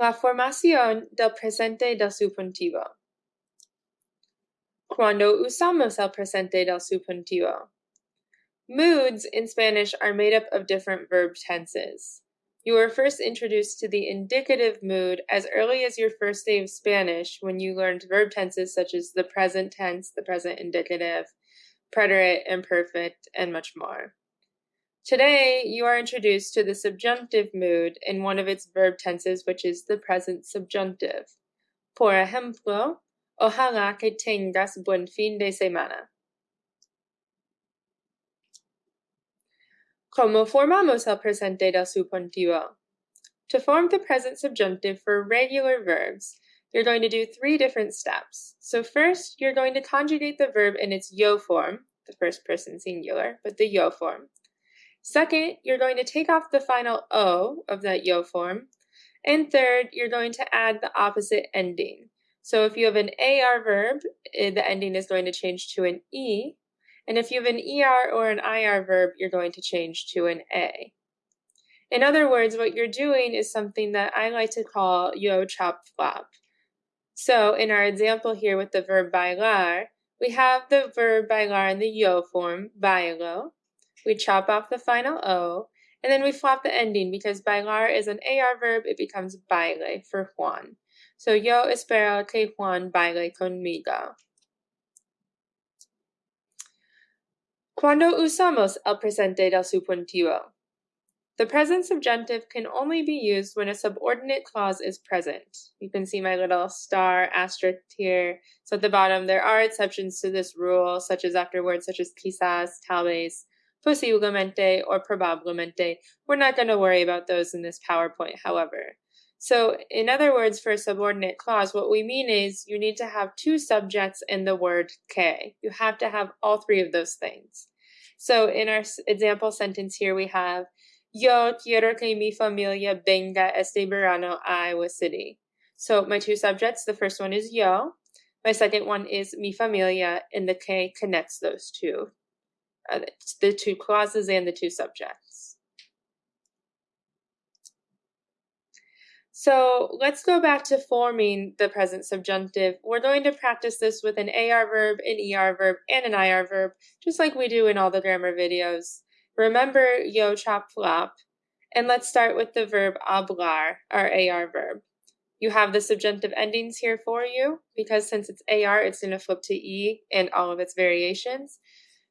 La formación del presente del subjuntivo. Cuando usamos el presente del subjuntivo? Moods in Spanish are made up of different verb tenses. You were first introduced to the indicative mood as early as your first day of Spanish when you learned verb tenses such as the present tense, the present indicative, preterite, imperfect, and much more. Today, you are introduced to the subjunctive mood in one of its verb tenses, which is the present subjunctive. Por ejemplo, ojalá que tengas buen fin de semana. ¿Cómo formamos el presente del subjuntivo? To form the present subjunctive for regular verbs, you're going to do three different steps. So first, you're going to conjugate the verb in its yo form, the first person singular, but the yo form. Second, you're going to take off the final O of that yo form. And third, you're going to add the opposite ending. So if you have an AR verb, eh, the ending is going to change to an E. And if you have an ER or an IR verb, you're going to change to an A. In other words, what you're doing is something that I like to call yo chop flop. So in our example here with the verb bailar, we have the verb bailar in the yo form, bailo, we chop off the final O, and then we flop the ending because bailar is an AR verb, it becomes baile for Juan. So yo espero que Juan baile conmigo. Cuando usamos el presente del subjuntivo? The present subjunctive can only be used when a subordinate clause is present. You can see my little star asterisk here. So at the bottom, there are exceptions to this rule, such as after words such as quizás, tal vez, posiblemente or probablemente. We're not going to worry about those in this PowerPoint, however. So in other words, for a subordinate clause, what we mean is you need to have two subjects in the word que. You have to have all three of those things. So in our example sentence here, we have Yo quiero que mi familia venga este verano a Iowa City. So my two subjects, the first one is yo. My second one is mi familia, and the que connects those two the two clauses and the two subjects. So let's go back to forming the present subjunctive. We're going to practice this with an AR verb, an ER verb, and an IR verb, just like we do in all the grammar videos. Remember yo chop flop, and let's start with the verb hablar, our AR verb. You have the subjunctive endings here for you, because since it's AR, it's going to flip to E and all of its variations.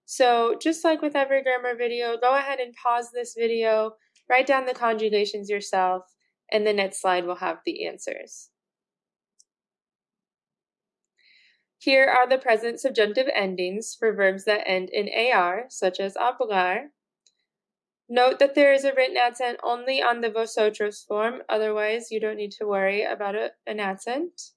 So just like with every grammar video, go ahead and pause this video, write down the conjugations yourself, and the next slide will have the answers. Here are the present subjunctive endings for verbs that end in AR, such as hablar. Note that there is a written accent only on the vosotros form, otherwise you don't need to worry about an accent.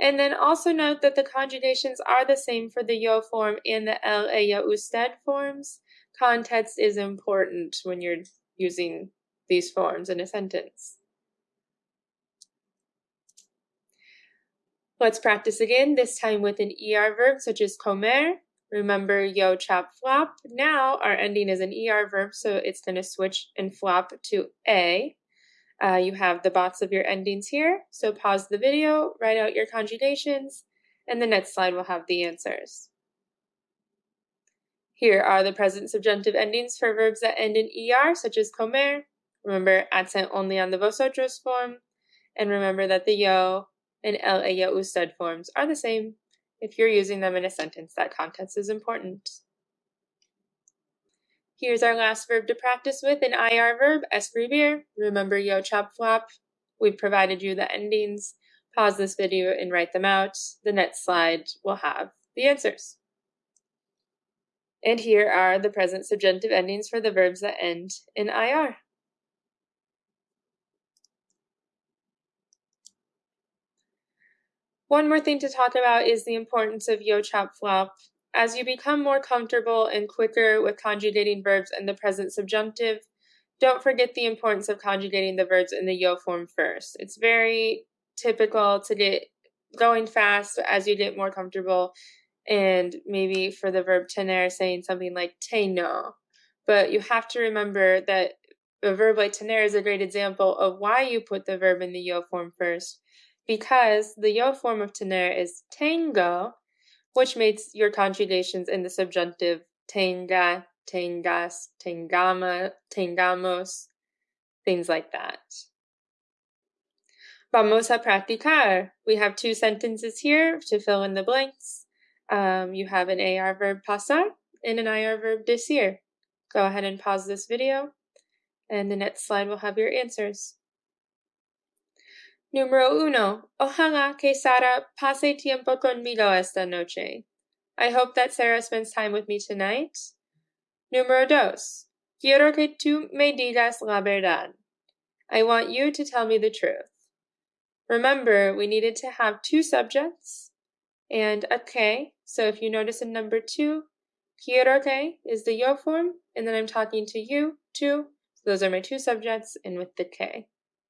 And then also note that the conjugations are the same for the yo form and the el, ella, usted forms. Context is important when you're using these forms in a sentence. Let's practice again, this time with an ER verb such as comer. Remember yo, chop, flop. Now our ending is an ER verb, so it's going to switch and flop to A. Uh, you have the box of your endings here, so pause the video, write out your conjugations, and the next slide will have the answers. Here are the present subjunctive endings for verbs that end in ER, such as comer. Remember, accent only on the vosotros form. And remember that the yo and el, ella, usted forms are the same. If you're using them in a sentence, that context is important. Here's our last verb to practice with, an IR verb, escribir. Remember yo chop flop. We've provided you the endings. Pause this video and write them out. The next slide will have the answers. And here are the present subjunctive endings for the verbs that end in IR. One more thing to talk about is the importance of yo chop flop as you become more comfortable and quicker with conjugating verbs in the present subjunctive, don't forget the importance of conjugating the verbs in the yo form first. It's very typical to get going fast as you get more comfortable and maybe for the verb tener saying something like tengo. But you have to remember that a verb like tener is a great example of why you put the verb in the yo form first, because the yo form of tener is tengo, which makes your conjugations in the subjunctive tenga, tengas, tengama, tengamos, things like that. Vamos a practicar. We have two sentences here to fill in the blanks. Um, you have an AR verb pasar and an IR verb decir. Go ahead and pause this video, and the next slide will have your answers. Número uno. Ojalá que Sara pase tiempo conmigo esta noche. I hope that Sarah spends time with me tonight. Número dos. Quiero que tú me digas la verdad. I want you to tell me the truth. Remember, we needed to have two subjects and a que. So if you notice in number two, quiero que is the yo form, and then I'm talking to you, too. So those are my two subjects, and with the que.